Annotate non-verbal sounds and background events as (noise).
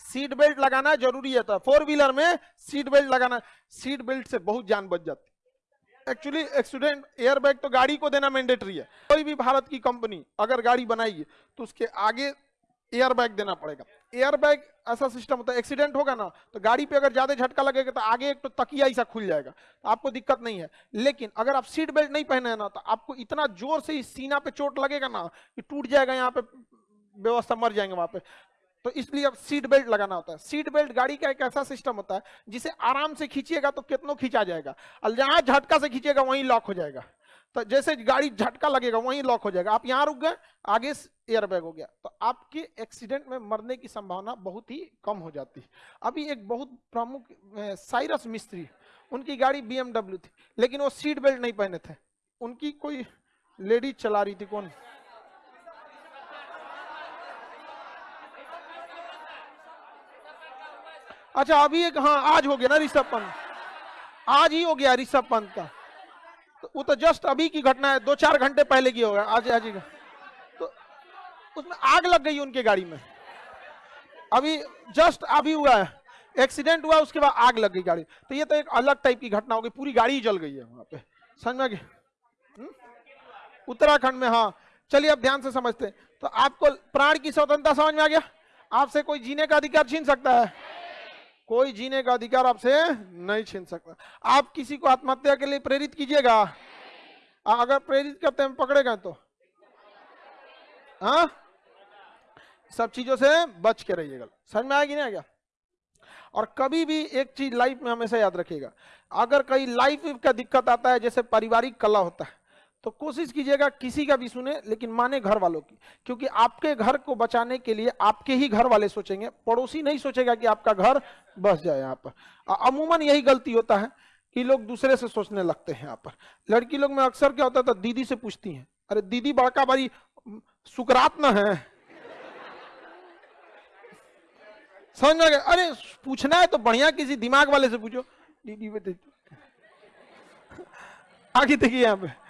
Seat belt लगाना ज़रूरी है। तो फोर व्हीलर में सीट बेल्ट लगाना, सीट बेल्ट से बहुत जान बच जाती एक्चुअली एक्सीडेंट एयर बैग तो गाड़ी को देना मैंडेटरी है। कोई भी भारत की कंपनी अगर गाड़ी बनाएगी तो उसके आगे एयर बैग देना पड़ेगा। एयर बैग ऐसा सिस्टम होता है एक्सीडेंट होगा ना तो गाड़ी पे अगर ज़्यादा झटका लगेगा तो आगे एक तो तकिया ऐसा खुल जाएगा। तो आपको दिक्कत नहीं है। लेकिन अगर आप सीट बेल्ट नहीं पहने ना तो आपको इतना ज़ोर से इस सीना पे चोट लगेगा ना, कि टूट जाएगा यहाँ पे, व्यवस्था मर जाएँगे वहाँ पे। तो इसलिए अब सीट बेल्ट लगाना होता है। सीट बेल्ट गाड़ी का एक ऐसा सिस्टम होता है, जिसे आराम से खींचिएगा तो कितनों खींचा जाएगा। और जहाँ झटका से खींचेगा वहीं लॉक हो जाएगा। तो जैसे गाड़ी झटका लगेगा, वहीं लॉक हो जाएगा। आप यहाँ रुक गए, आगे एयरबैग हो गया। तो आपके एक्सीडेंट में मरने की संभावना बहुत ही कम हो जाती है। अभी एक बहुत प्रमुख साइरस मिस्त्री, उनकी गाड़ी बीएमडब्ल्यू थी, लेकिन वो सीट बेल्ट नहीं पहने थे। उनकी कोई लेडीज़ चला रही थी, कौन? अच्छा अभी एक हाँ आज हो गया ना ऋषभ पंत। आज ही हो गया ऋषभ पंत का। तो वो तो जस्ट अभी की घटना है दो चार घंटे पहले की होगा। आज आज ही तो उसमें आग लग गई उनके गाड़ी में। अभी जस्ट अभी हुआ है। एक्सीडेंट हुआ, उसके बाद आग लग गई गाड़ी। तो ये तो एक अलग टाइप की घटना हो गई। पूरी गाड़ी जल गई है वहाँ पे। समझ में हम्म? उत्तराखंड में हाँ। चलिए, अब ध्यान से समझते तो आपको प्राण की स्वतंत्रता समझ में आ गया? आपसे कोई जीने का अधिकार छीन सकता है? कोई जीने का अधिकार आपसे नहीं छीन सकता। आप किसी को आत्महत्या के लिए प्रेरित कीजिएगा। अगर प्रेरित करते हैं, पकड़ेगा तो। हाँ? सब चीज़ों से बच के रहिएगा। समझ में आएगी ना क्या और कभी भी एक चीज़ लाइफ में हमेशा याद रखिएगा। अगर कहीं लाइफ का दिक्कत आता है, जैसे पारिवारिक कला होता है तो कोशिश कीजिएगा किसी का भी सुने, लेकिन माने घर वालों की। क्योंकि आपके घर को बचाने के लिए आपके ही घर वाले सोचेंगे। पड़ोसी नहीं सोचेगा कि आपका घर बस जाए यहाँ पर। अमूमन यही गलती होता है कि लोग दूसरे से सोचने लगते हैं यहाँ पर। लड़की लोग में अक्सर क्या होता था, दीदी से पूछती हैं, अरे दीदी, बड़का बड़ी सुकरात न है। समझ में अरे, पूछना है तो बढ़िया, किसी दिमाग वाले से पूछो। दीदी बेटे (laughs) आगे देखिए यहाँ पे।